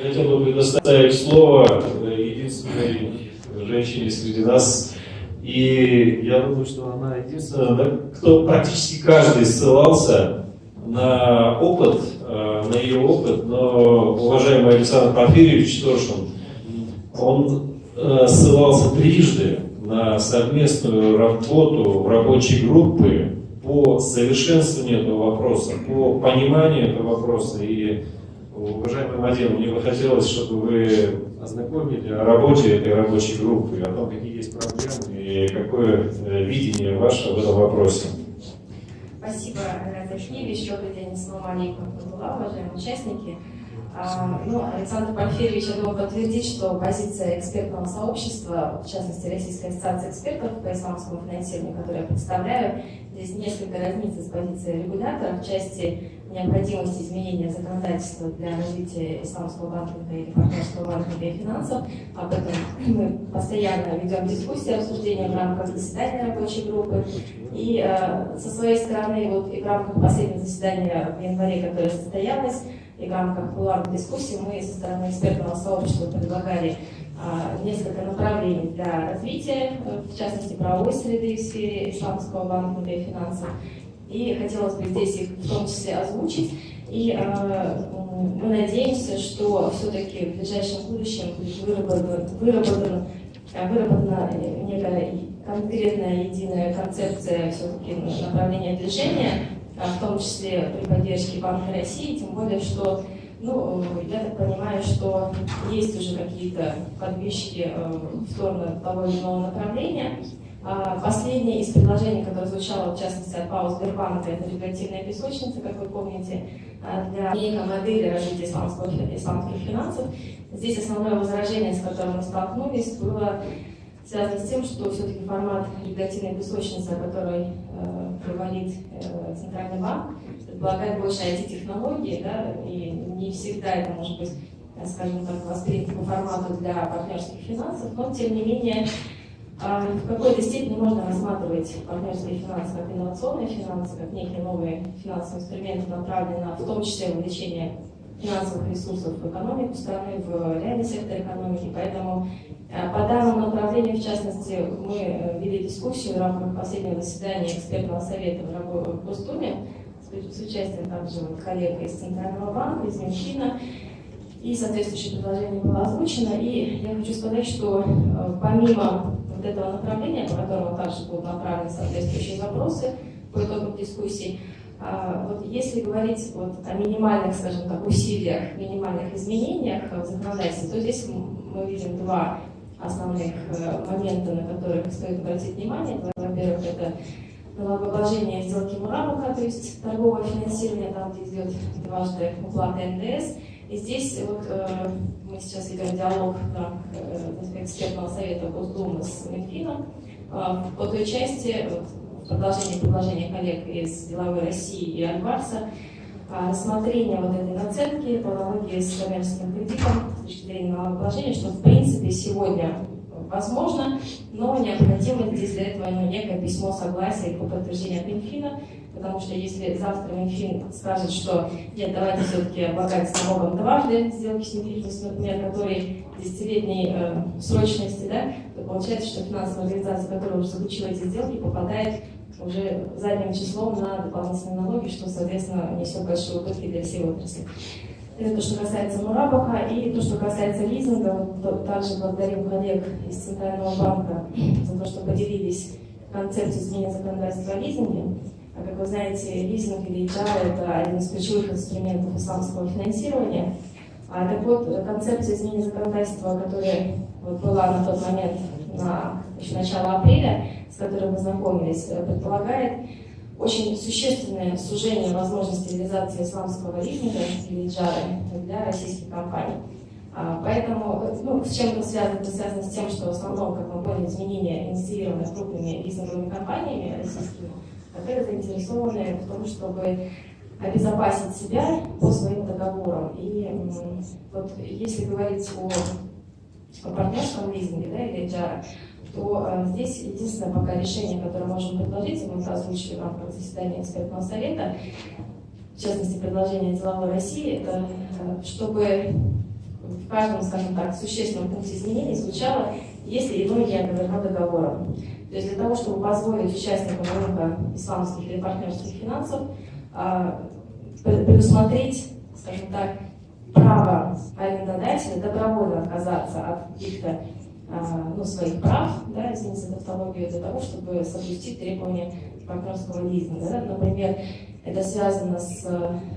Я хотел бы предоставить слово единственной женщине среди нас. И я думаю, что она единственная, кто практически каждый ссылался на опыт, э, на ее опыт, но уважаемый Александр Порфирьевич Торшин, он э, ссылался трижды на совместную работу рабочей группы по совершенствованию этого вопроса, по пониманию этого вопроса. И, уважаемый Мадин, мне бы хотелось, чтобы вы ознакомили о работе этой рабочей группы, о том, какие есть проблемы и какое э, видение ваше в этом вопросе. Спасибо, Разашкевич. Добрый день, ассаламу алейкум, уважаемые участники. Ну, Александр Порфирьевич, я думаю, подтвердит, что позиция экспертного сообщества, в частности, Российской ассоциации экспертов по исламскому финансированию, которую я представляю, здесь несколько разнится с позицией регулятора в части необходимости изменения законодательства для развития исламского банкинга или партнерского банкинга и финансов. Об этом мы постоянно ведем дискуссии, обсуждения в рамках заседания рабочей группы. И э, со своей стороны, вот и в рамках последнего заседания в январе, которое состоялось, и в рамках кулуарных дискуссий мы со стороны экспертного сообщества предлагали а, несколько направлений для развития, э, в частности, правовой среды в сфере исламского банкинга и финансов. И хотелось бы здесь их в том числе озвучить. И э, мы надеемся, что все-таки в ближайшем будущем будет выработана, выработана, выработана некая конкретная единая концепция все-таки направления движения в том числе при поддержке Банка России, тем более, что, ну, я так понимаю, что есть уже какие-то подвижки э, в сторону того или иного направления. А, последнее из предложений, которое звучало, в частности, от ПАО Сбербанка, это регулятивная песочница, как вы помните, а, для некой модели развития исламских финансов. Здесь основное возражение, с которым мы столкнулись, было связано с тем, что все-таки формат регулятивной песочницы, о которой э, говорит э, Центральный банк, предполагает больше IT-технологии, да, и не всегда это может быть, э, скажем так, воспринято по формату для партнерских финансов, но тем не менее э, в какой-то степени можно рассматривать партнерские финансы как инновационные финансы, как некие новые финансовые инструменты, направленные на в том числе увеличение финансовых ресурсов в экономику страны, в реальный сектор экономики. Поэтому э, по данному направлению, в частности, мы э, вели дискуссию в рамках последнего заседания экспертного совета в Госдуме с участием также вот коллег из Центрального банка, из Минфина. И соответствующее предложение было озвучено. И я хочу сказать, что э, помимо вот этого направления, по которому также будут направлены соответствующие запросы по итогам дискуссии, вот если говорить вот о минимальных, скажем так, усилиях, минимальных изменениях в законодательстве, то здесь мы видим два основных э, момента, на которых стоит обратить внимание. Во-первых, это налогообложение сделки Мурамуха, то есть торговое финансирование, там, где идет дважды уплата НДС. И здесь вот э, мы сейчас ведем диалог в рамках э, экспертного совета Госдумы с Минфином э, по той части, вот, продолжение предложения коллег из Деловой России и Альбарса, а, рассмотрение вот этой наценки по аналогии с коммерческим кредитом с точки зрения налогообложения, что в принципе сегодня возможно, но необходимо здесь для этого ну, некое письмо согласия по подтверждению от Минфина, потому что если завтра Минфин скажет, что нет, давайте все-таки облагать налогом дважды сделки с недвижимостью, например, которые десятилетней э, срочности, да, то получается, что финансовая организация, которая уже заключила эти сделки, попадает уже задним числом на дополнительные налоги, что, соответственно, несет большие убытки для всей отрасли. Это то, что касается Мурабаха. И то, что касается лизинга, то также благодарим коллег из Центрального банка за то, что поделились концепцией изменения законодательства о лизинге. А как вы знаете, лизинг или HR – это один из ключевых инструментов исламского финансирования. А, так вот, концепция изменения законодательства, которая вот, была на тот момент, на еще начало апреля, с которым мы знакомились, предполагает очень существенное сужение возможности реализации исламского лизинга или джары для российских компаний. А, поэтому, ну, с чем это связано? Это связано с тем, что в основном, как мы поняли, изменения инициированы крупными лизинговыми компаниями российскими, которые заинтересованы в том, чтобы обезопасить себя по своим договорам. И вот если говорить о, о партнерском лизинге да, или джара, то э, здесь единственное пока решение, которое можем предложить, мы это озвучили в рамках заседания экспертного совета, в частности, предложение деловой России, это э, чтобы в каждом, скажем так, существенном пункте изменений звучало, если иное оговорено договором. То есть для того, чтобы позволить участникам рынка исламских или партнерских финансов а, предусмотреть, скажем так, право арендодателя добровольно отказаться от каких-то ну, своих прав, да, извините за тавтологию, для того, чтобы соблюсти требования партнерского лизинга. Да? Например, это связано с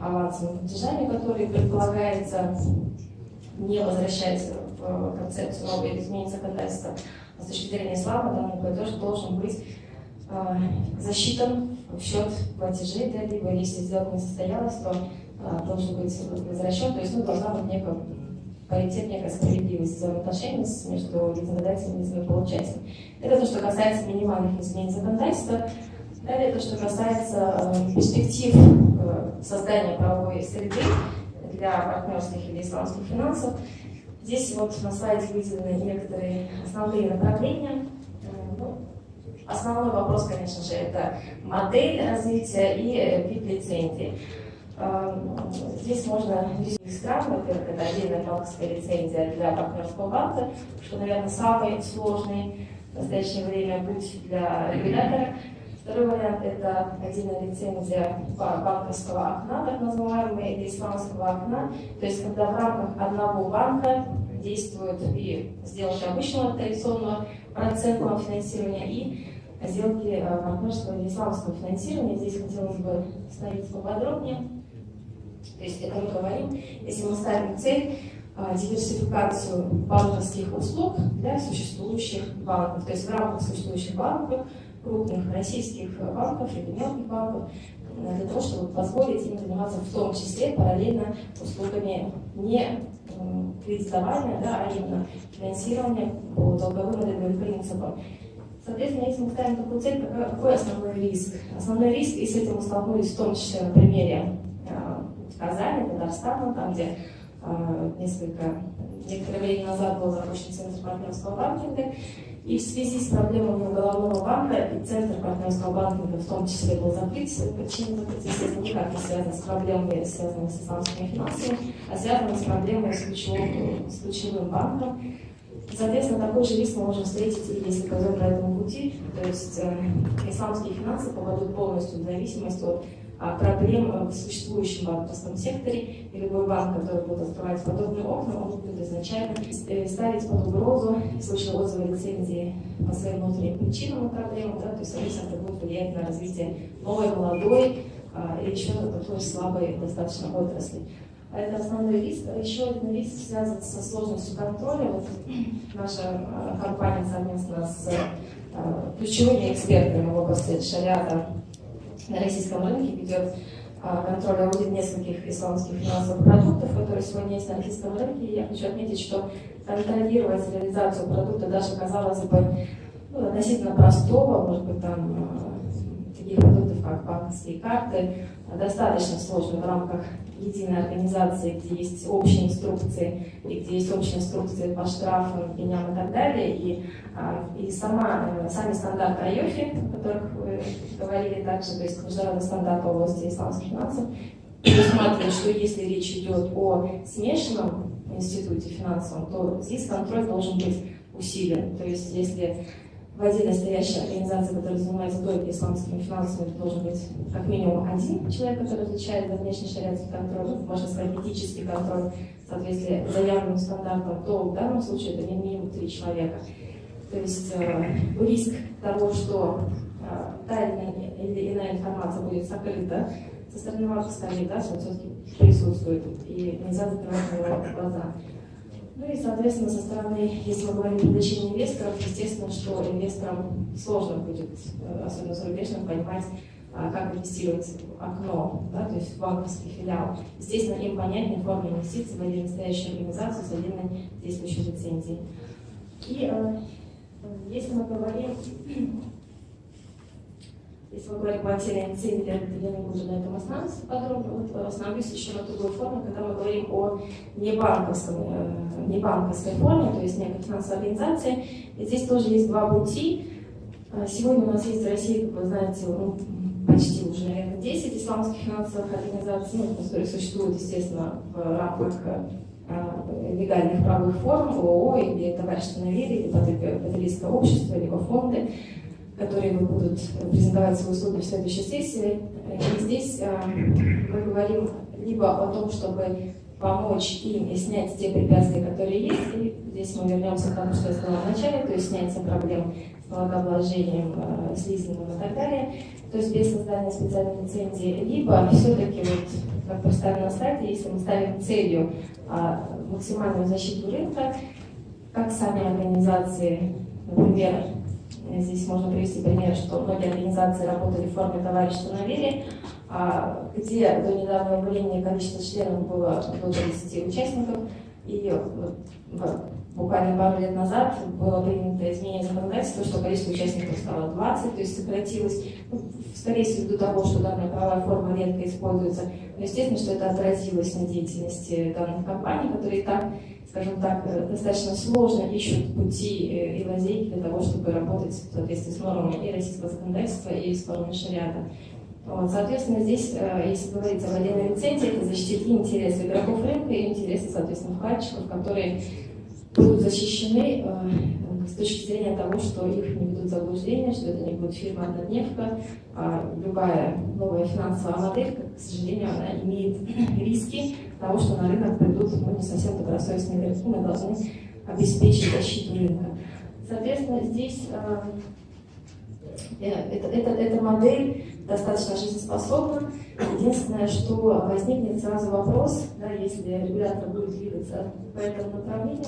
авансовыми платежами, которые предполагается не возвращать в концепцию нового изменения законодательства. А с точки зрения ислама данный платеж должен быть э, засчитан в счет платежей, да, либо если сделка не состоялась, то э, должен быть возвращен, то есть ну, должна быть некая паритет, некая справедливость взаимоотношений между лизингодателем и лизингополучателем. Это то, что касается минимальных изменений законодательства. Далее то, что касается э, перспектив э, создания правовой среды для партнерских или исламских финансов. Здесь вот на слайде выделены некоторые основные направления. Э, ну, основной вопрос, конечно же, это модель развития и вид лицензии. Э, здесь можно из стран, во-первых, это отдельная банковская лицензия для партнерского банка, что, наверное, самый сложный в настоящее время путь для регулятора. Второй вариант – это отдельная лицензия банковского окна, так называемая, или исламского окна. То есть, когда в рамках одного банка действуют и сделки обычного традиционного процентного финансирования и сделки э, партнерского или исламского финансирования. Здесь хотелось бы остановиться поподробнее. То есть это мы говорим, если мы ставим цель э, диверсификацию банковских услуг для существующих банков. То есть в рамках существующих банков крупных российских банков или мелких банков э, для того, чтобы позволить им заниматься в том числе параллельно услугами не кредитования, да, а именно финансирования по долговым и долговым принципам. Соответственно, если мы ставим такую цель, какой основной риск? Основной риск, и с этим мы столкнулись в том числе на примере э, Казани, Татарстана, там, где э, несколько, некоторое время назад был запущен центр партнерского банкинга, и в связи с проблемами уголовного банка и центр партнерского банкинга в том числе был закрыт. Причина закрытия это никак не связана с проблемами, связанными с исламскими финансами, а связана с проблемой с ключевым, с ключевым банком. Соответственно, такой же риск мы можем встретить, если пойдем по этому пути. То есть э, исламские финансы попадут полностью в зависимость от проблем в существующем банковском секторе, и любой банк, который будет открывать подобные окна, он будет изначально э, ставить под угрозу в случае лицензии по своим внутренним причинам и проблемам, да, то есть, соответственно, это будет влиять на развитие новой, молодой а, или еще такой слабой достаточно отрасли. А это основной риск. Еще один риск связан со сложностью контроля. Вот наша а, компания совместно с ключевыми экспертами в области шариата на российском рынке ведет а, контроль аудит нескольких исламских финансовых продуктов, которые сегодня есть на российском рынке. И я хочу отметить, что контролировать реализацию продукта даже, казалось бы, ну, относительно простого, может быть, там а, как банковские карты, достаточно сложно в рамках единой организации, где есть общие инструкции, и где есть общие инструкции по штрафам, пеням и так далее. И, а, и сама, э, сами стандарты IOFI, о которых вы говорили также, то есть международный стандарт области исламских финансов, предусматривает, что если речь идет о смешанном институте финансовом, то здесь контроль должен быть усилен. То есть если в отдельно стоящей организации, которая занимается только исламскими финансами, должен быть как минимум один человек, который отвечает за внешний шариатский контроль, можно сказать, этический контроль в соответствии с заявленным стандартом, то в данном случае это не минимум три человека. То есть э, риск того, что э, та или иная информация будет сокрыта со стороны организации, он все-таки присутствует, и нельзя закрывать на него глаза. Ну и, соответственно, со стороны, если мы говорим о привлечении инвесторов, естественно, что инвесторам сложно будет, э, особенно зарубежным, понимать, а, как инвестировать в окно, да, то есть в банковский филиал. Естественно, им понятнее форма инвестиций в отдельно стоящую организацию с отдельной действующей лицензией. И э, если мы говорим если мы говорим о отдельной цели, я не буду на этом останавливаться подробно, вот остановлюсь еще на другой форме, когда мы говорим о небанковском, э, небанковской форме, то есть некой финансовой организации. И здесь тоже есть два пути. Э, сегодня у нас есть в России, как вы знаете, ну, почти уже, наверное, 10 исламских финансовых организаций, ну, которые существуют, естественно, в рамках э, легальных правовых форм, ООО или товарищество на или потребительское общество, либо фонды, которые будут презентовать свои услуги в следующей сессии. И здесь э, мы говорим либо о том, чтобы помочь им и снять те препятствия, которые есть. И здесь мы вернемся к тому, что я сказала в то есть снятие проблем с налогообложением, э, с лизингом и так далее, то есть без создания специальной лицензии, либо все-таки, вот, как поставлено на сайте, если мы ставим целью а, максимальную защиту рынка, как сами организации, например, здесь можно привести пример, что многие организации работали в форме товарищества на вере, а, где до недавнего времени количество членов было до 30 участников, и буквально пару лет назад было принято изменение законодательства, что количество участников стало 20, то есть сократилось, ну, скорее всего, до того, что данная правовая форма редко используется. Но естественно, что это отразилось на деятельности данных компаний, которые так, скажем так, э, достаточно сложно ищут пути э, и лазейки для того, чтобы работать в соответствии с нормами и российского законодательства, и с нормами шариата. Вот, соответственно, здесь, э, если говорить о владении лицензии, это защитить и интересы игроков рынка, и интересы, соответственно, вкладчиков, которые будут защищены э, с точки зрения того, что их не ведут заблуждения, что это не будет фирма «Однодневка», а любая новая финансовая модель, к сожалению, она имеет риски того, что на рынок придут ну, не совсем добросовестные игроки, мы должны обеспечить защиту рынка. Соответственно, здесь э, это, это, эта модель достаточно жизнеспособна. Единственное, что возникнет сразу вопрос, да, если регулятор будет двигаться по этому направлению,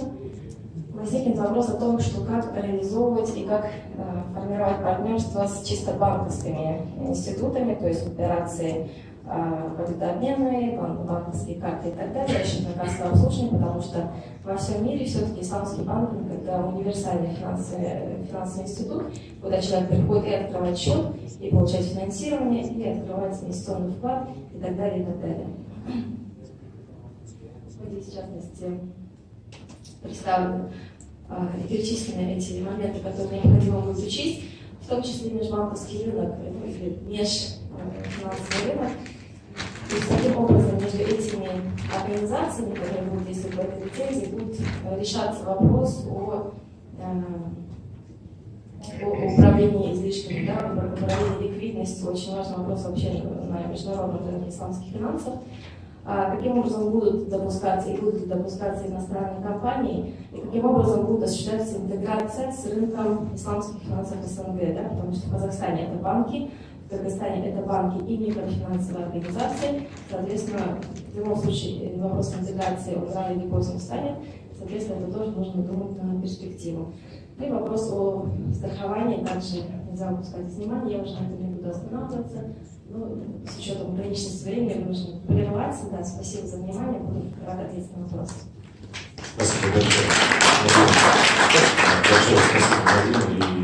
возникнет вопрос о том, что как реализовывать и как э, формировать партнерство с чисто банковскими институтами, то есть операции валютообменные, банковские карты и так далее, расчетное кассовое обслуживание, потому что во всем мире все-таки исламский банкинг – это универсальный финансовый, финансовый институт, куда человек приходит и открывает счет, и получает финансирование, и открывает инвестиционный вклад, и так далее, и так далее. Здесь, в частности, представлены а, и перечислены эти моменты, которые необходимо будет учесть, в том числе межбанковский рынок, или межфинансовый рынок, есть таким образом между этими организациями, которые будут действовать в этой лицензии, будет э, решаться вопрос о, э, о управлении излишками, да, управлении ликвидностью. Очень важный вопрос вообще на международном рынке исламских финансов. А каким образом будут допускаться и будут допускаться иностранные компании, и каким образом будет осуществляться интеграция с рынком исламских финансов СНГ, да, потому что в Казахстане это банки, Кыргызстане это банки и микрофинансовые организации. Соответственно, в любом случае вопрос интеграции рано или поздно встанет. Соответственно, это тоже нужно думать на перспективу. И вопрос о страховании также нельзя упускать из внимания. Я уже на этом не буду останавливаться. Ну, с учетом ограниченности времени нужно прерваться. Да, спасибо за внимание. Буду рада ответить на вопросы. Спасибо большое. Большое спасибо, Владимир.